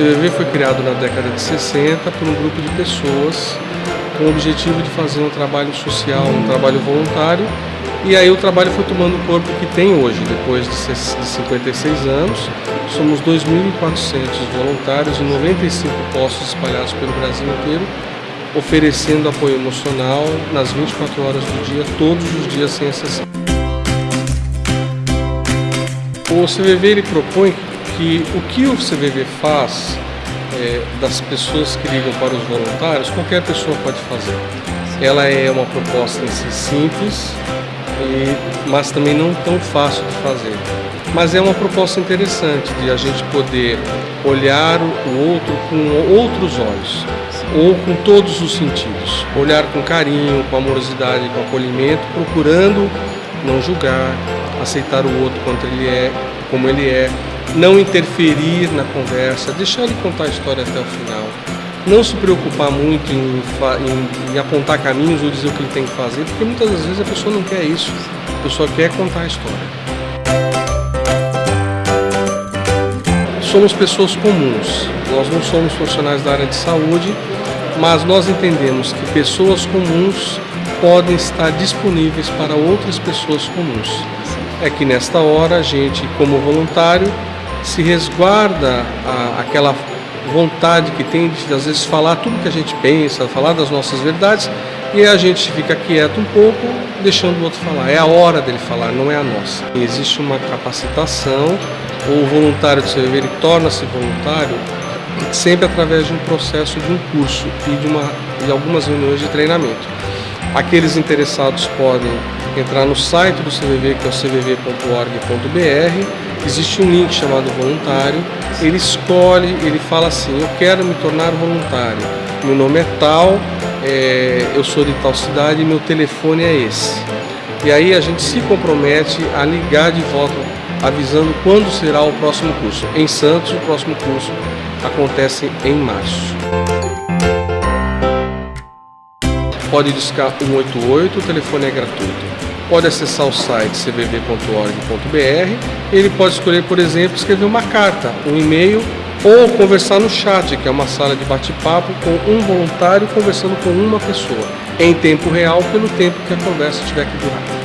CVV foi criado na década de 60 por um grupo de pessoas com o objetivo de fazer um trabalho social, um trabalho voluntário, e aí o trabalho foi tomando o corpo que tem hoje, depois de 56 anos. Somos 2.400 voluntários em 95 postos espalhados pelo Brasil inteiro, oferecendo apoio emocional nas 24 horas do dia, todos os dias sem exceção. O CVV ele propõe que o que o CVV faz é, das pessoas que ligam para os voluntários, qualquer pessoa pode fazer. Ela é uma proposta em si simples, e, mas também não tão fácil de fazer. Mas é uma proposta interessante de a gente poder olhar o outro com outros olhos, ou com todos os sentidos. Olhar com carinho, com amorosidade, com acolhimento, procurando não julgar, aceitar o outro quanto ele é, como ele é, não interferir na conversa, deixar ele contar a história até o final. Não se preocupar muito em, em, em, apontar caminhos ou dizer o que ele tem que fazer, porque muitas das vezes a pessoa não quer isso, a pessoa quer contar a história. Somos pessoas comuns, nós não somos profissionais da área de saúde, mas nós entendemos que pessoas comuns podem estar disponíveis para outras pessoas comuns. É que nesta hora a gente, como voluntário, se resguarda a, aquela vontade que tem de às vezes falar tudo que a gente pensa, falar das nossas verdades, e a gente fica quieto um pouco, deixando o outro falar. É a hora dele falar, não é a nossa. Existe uma capacitação, o voluntário do CVV torna-se voluntário sempre através de um processo de um curso e de, uma, de algumas reuniões de treinamento. Aqueles interessados podem entrar no site do CVV, que é o cvv.org.br, existe um link chamado voluntário, ele escolhe, ele fala assim, eu quero me tornar voluntário, meu nome é tal, é, eu sou de tal cidade e meu telefone é esse. E aí a gente se compromete a ligar de volta avisando quando será o próximo curso. Em Santos, o próximo curso acontece em março. Pode discar 188, o telefone é gratuito. Pode acessar o site cvv.org.br. Ele pode escolher, por exemplo, escrever uma carta, um e-mail ou conversar no chat, que é uma sala de bate-papo com um voluntário conversando com uma pessoa, em tempo real, pelo tempo que a conversa tiver que durar.